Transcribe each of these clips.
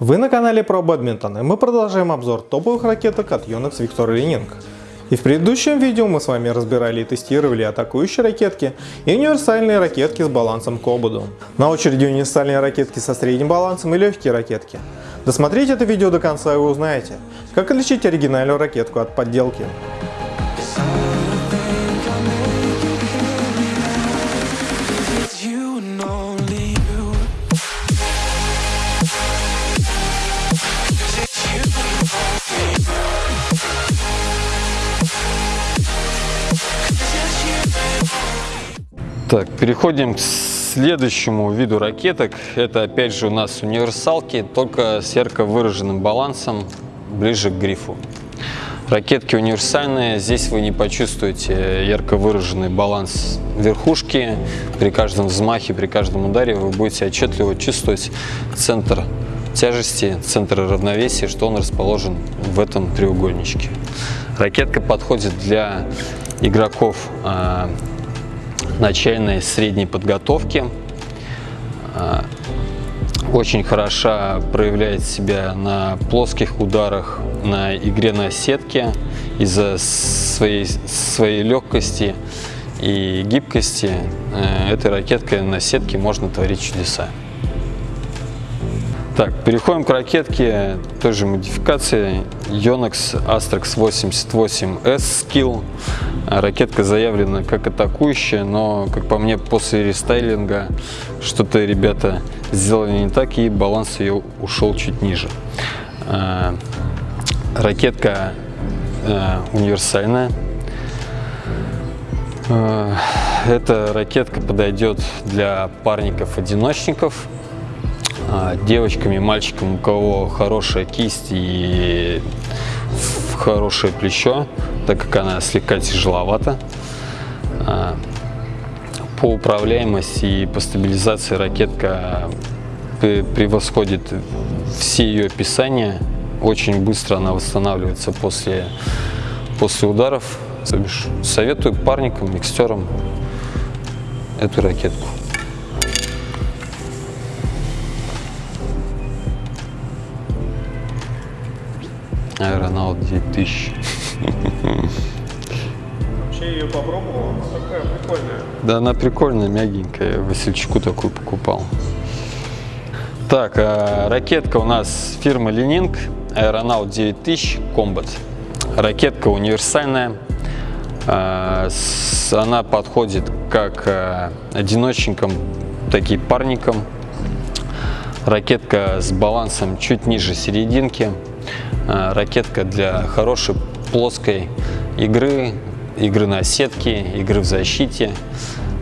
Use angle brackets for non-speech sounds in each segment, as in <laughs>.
Вы на канале про бадминтон, и мы продолжаем обзор топовых ракеток от Yonex Victor Leaning. И в предыдущем видео мы с вами разбирали и тестировали атакующие ракетки и универсальные ракетки с балансом Кобуду. На очереди универсальные ракетки со средним балансом и легкие ракетки. Досмотрите это видео до конца и вы узнаете, как отличить оригинальную ракетку от подделки. Так, переходим к следующему виду ракеток. Это опять же у нас универсалки, только с ярко выраженным балансом ближе к грифу. Ракетки универсальные, здесь вы не почувствуете ярко выраженный баланс верхушки. При каждом взмахе, при каждом ударе вы будете отчетливо чувствовать центр тяжести, центр равновесия, что он расположен в этом треугольничке. Ракетка подходит для игроков а, начальной средней подготовки. А, Очень хороша проявляет себя на плоских ударах, на игре на сетке из-за своей, своей легкости и гибкости. э, Этой ракеткой на сетке можно творить чудеса. Так, переходим к ракетке той же модификации Yonex Astrax 88S Skill. Ракетка заявлена как атакующая, но, как по мне, после рестайлинга что-то ребята сделали не так, и баланс ее ушел чуть ниже. А, Ракетка э, универсальная. Э, Эта ракетка подойдет для парников-одиночников, а, девочкам и мальчикам, у кого хорошая кисть и хорошее плечо, так как она слегка тяжеловата. А, По управляемости и по стабилизации ракетка пе- превосходит все ее описания. Очень быстро она восстанавливается после, после ударов. Советую парникам, микстерам эту ракетку. Аэронавт 9000. Вообще ее попробовал, такая прикольная. Да, она прикольная, мягенькая. Васильчику такую покупал. Так, а, ракетка у нас фирмы Ленинг, Aeronaut 9000 Combat. Ракетка универсальная. А, с- Она подходит как а, одиночникам, так и парникам. Ракетка с балансом чуть ниже серединки. А, Ракетка для хорошей плоской игры, игры на сетке, игры в защите.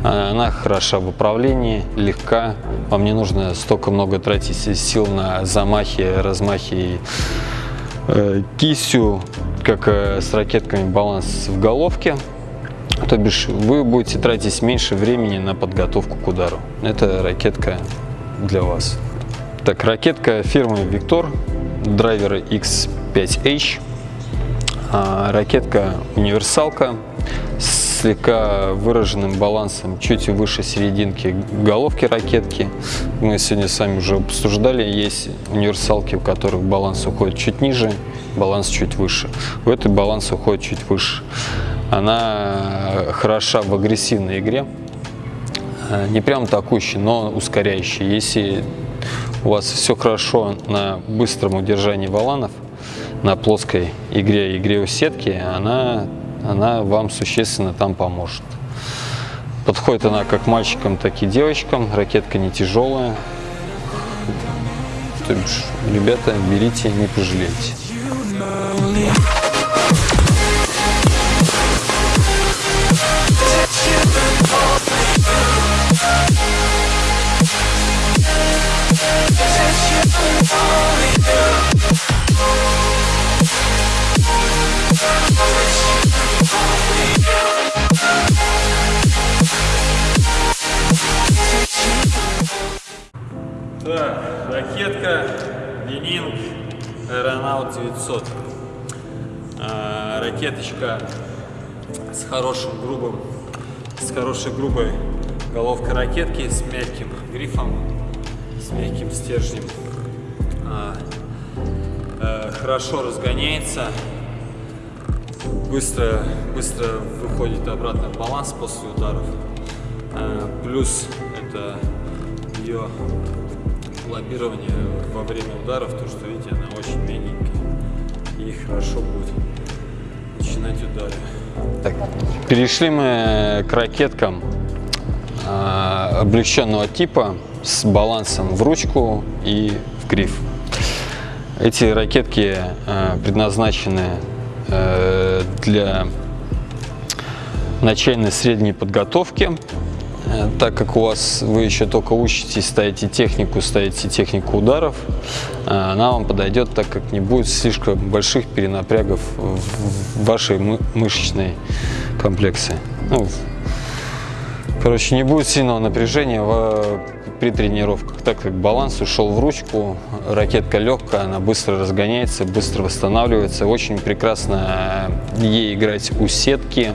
А, Она хороша в управлении, легка. Вам не нужно столько много тратить сил на замахи, размахи и э, кистью, как э, с ракетками баланс в головке. То бишь вы будете тратить меньше времени на подготовку к удару. Это ракетка для вас. Так, ракетка фирмы Victor, драйвер X5H. А, Ракетка универсалка с слегка выраженным балансом чуть выше серединки головки ракетки. Мы сегодня с вами уже обсуждали, есть универсалки, у которых баланс уходит чуть ниже, баланс чуть выше. У этой баланс уходит чуть выше. Она хороша в агрессивной игре, Э, не прям атакующий, но ускоряющий. Если у вас все хорошо на быстром удержании валанов, на плоской игре, игре у сетки, она, она вам существенно там поможет. Подходит она как мальчикам, так и девочкам. Ракетка не тяжелая. То бишь, ребята, берите, не пожалеете. Так, ракетка Ленинг Аэронавт 900. А, ракеточка с хорошим грубым, с хорошей грубой головкой ракетки, с мягким грифом, с мягким стержнем. А, хорошо разгоняется, быстро, быстро выходит обратно в баланс после ударов. Э, Плюс это ее лоббирование во время ударов, то что видите, она очень мягенькая и хорошо будет начинать удары. Так, перешли мы к ракеткам э, облегченного типа с балансом в ручку и в гриф. Эти ракетки э, предназначены э, для начальной средней подготовки, Э, так как у вас вы еще только учитесь, ставите технику, ставите технику ударов, э, она вам подойдет, так как не будет слишком больших перенапрягов в вашей мы- мышечной комплекции. Ну, короче, не будет сильного напряжения в- при тренировках, так как баланс ушел в ручку, ракетка легкая, она быстро разгоняется, быстро восстанавливается. Очень прекрасно ей играть у сетки,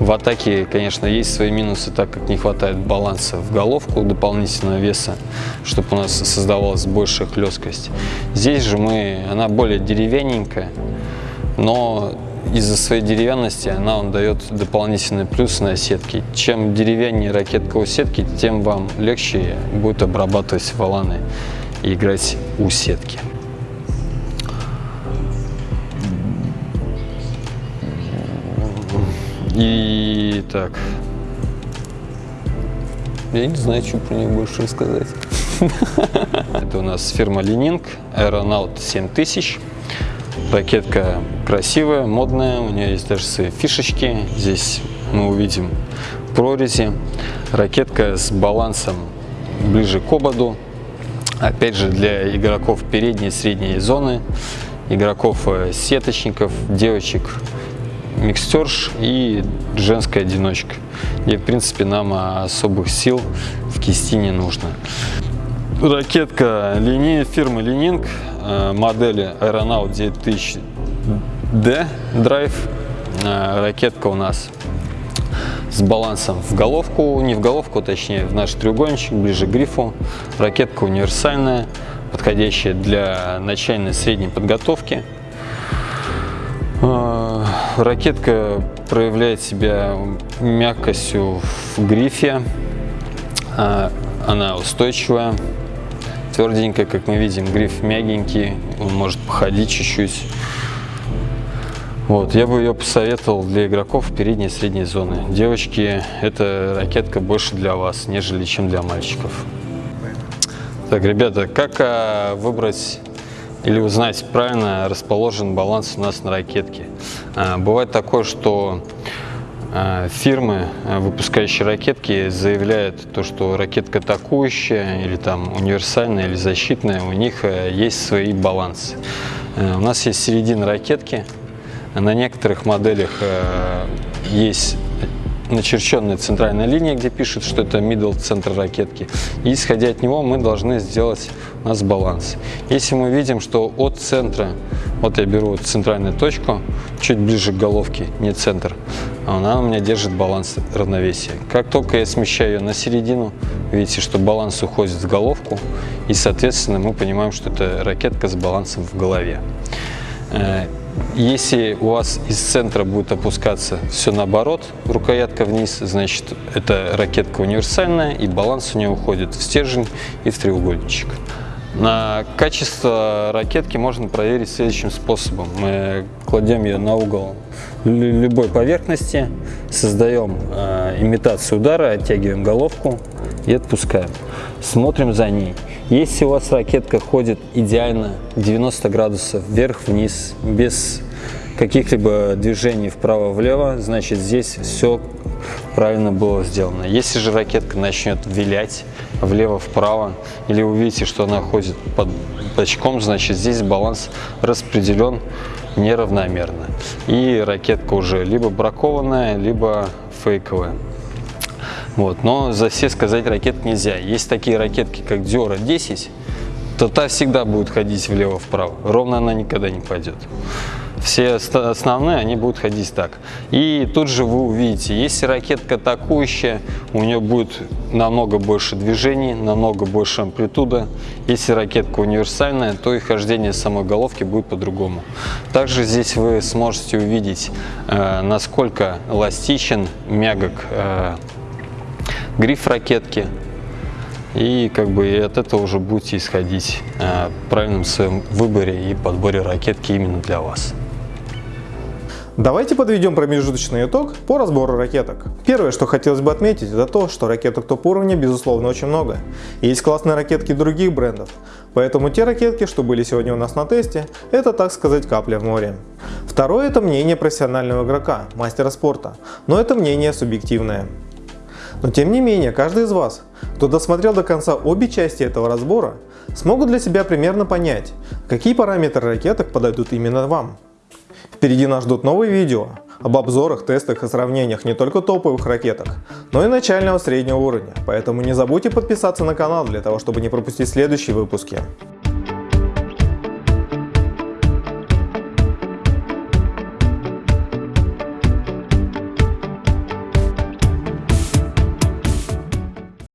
в атаке, конечно, есть свои минусы, так как не хватает баланса в головку, дополнительного веса, чтобы у нас создавалась большая хлесткость. Здесь же мы, она более деревянненькая, но из-за своей деревянности она вам дает дополнительный плюс на сетке. Чем деревяннее ракетка у сетки, тем вам легче будет обрабатывать валаны и играть у сетки. И так. Я не знаю, что про нее больше рассказать. <laughs> Это у нас фирма Ленинг Aeronaut 7000. Ракетка красивая, модная, у нее есть даже свои фишечки. Здесь мы увидим прорези. Ракетка с балансом ближе к ободу. Опять же, для игроков передней и средней зоны, игроков э, девочек микстерш и женская одиночка, где, в принципе, нам особых сил в кисти не нужно. Ракетка линии фирмы Ленинг, модели Aeronaut 9000D Drive. Э, Ракетка у нас с балансом в головку, не в головку, точнее в наш треугольничек, ближе к грифу. Ракетка универсальная, подходящая для начальной средней подготовки. Э, Ракетка проявляет себя мягкостью в грифе. Э, Она устойчивая, тверденькая, как мы видим, гриф мягенький, он может походить чуть-чуть. Вот, я бы ее посоветовал для игроков передней и средней зоны. Девочки, эта ракетка больше для вас, нежели чем для мальчиков. Так, ребята, как а, выбрать или узнать правильно расположен баланс у нас на ракетке? А, бывает такое, что фирмы, а, выпускающие ракетки, заявляют то, что ракетка атакующая или там универсальная или защитная, у них а, есть свои балансы. А, У нас есть середина ракетки, на некоторых моделях э, есть начерченная центральная линия, где пишет, что это middle центр ракетки. И исходя от него мы должны сделать у нас баланс. Если мы видим, что от центра, вот я беру центральную точку, чуть ближе к головке, не центр, а она у меня держит баланс равновесия. Как только я смещаю ее на середину, видите, что баланс уходит в головку, и, соответственно, мы понимаем, что это ракетка с балансом в голове. Э, Если у вас из центра будет опускаться все наоборот, рукоятка вниз, значит это ракетка универсальная и баланс у нее уходит в стержень и в треугольничек. На качество ракетки можно проверить следующим способом. Мы кладем ее на угол любой поверхности, создаем э, имитацию удара, оттягиваем головку и отпускаем. Смотрим за ней. Если у вас ракетка ходит идеально 90 градусов вверх-вниз, без каких-либо движений вправо-влево, значит здесь все правильно было сделано. Если же ракетка начнет вилять влево-вправо, или увидите, что она ходит под бочком, значит здесь баланс распределен неравномерно. И ракетка уже либо бракованная, либо фейковая. Вот. Но за все сказать ракет нельзя. Есть такие ракетки, как Diora 10, то та всегда будет ходить влево-вправо. Ровно она никогда не пойдет. Все основные, они будут ходить так. И тут же вы увидите, если ракетка атакующая, у нее будет намного больше движений, намного больше амплитуда. Если ракетка универсальная, то и хождение самой головки будет по-другому. Также здесь вы сможете увидеть, э, насколько эластичен, мягок э, гриф ракетки. И как бы от этого уже будете исходить э, в правильном своем выборе и подборе ракетки именно для вас. Давайте подведем промежуточный итог по разбору ракеток. Первое, что хотелось бы отметить, это то, что ракеток топ-уровня безусловно очень много. Есть классные ракетки других брендов, поэтому те ракетки, что были сегодня у нас на тесте, это так сказать капля в море. Второе это мнение профессионального игрока, мастера спорта, но это мнение субъективное. Но тем не менее, каждый из вас, кто досмотрел до конца обе части этого разбора, смогут для себя примерно понять, какие параметры ракеток подойдут именно вам. Впереди нас ждут новые видео об обзорах, тестах и сравнениях не только топовых ракеток, но и начального среднего уровня, поэтому не забудьте подписаться на канал для того, чтобы не пропустить следующие выпуски.